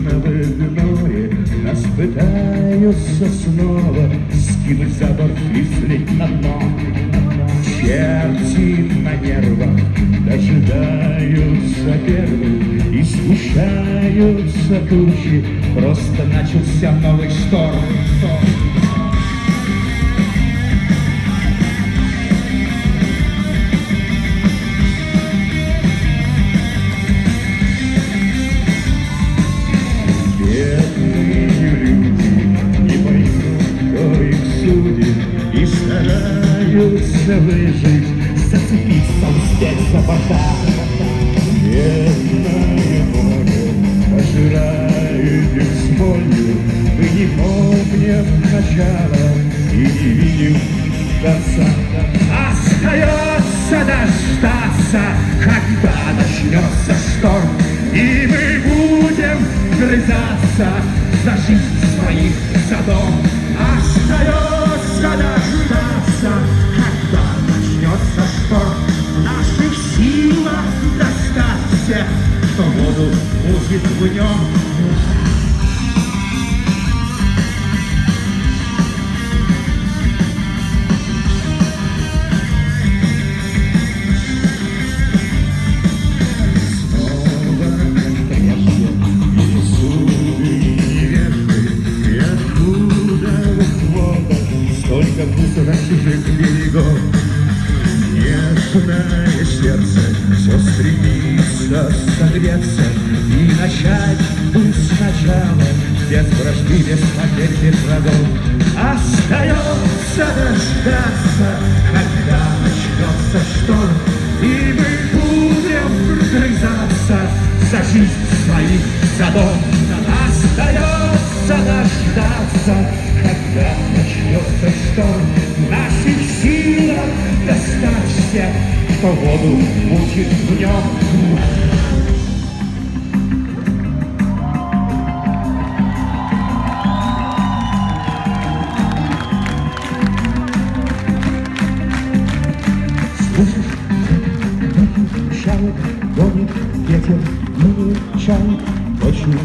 В игноре нас пытаются снова Скинуть за борт и слить на дно. Черти на нервах дожидаются первых И сгущаются тучи. Просто начался новый шторм. Бедные стараются выжить, зацепиться успеть за борта Бедное море пожирает их болью Мы не помним начала и не видим конца Остается дождаться, когда начнется шторм. И мы будем грызаться за жизнь своих садов Чужих берегов. Нежное сердце все стремится согреться И начать путь сначала, без вражды, без потерь, без врагов. Остается дождаться, когда начнется шторм, И мы будем грызаться за жизнь своих садов. Остается дождаться, все, кто воду мучит в нем. гонит ветер, ну не чай, очень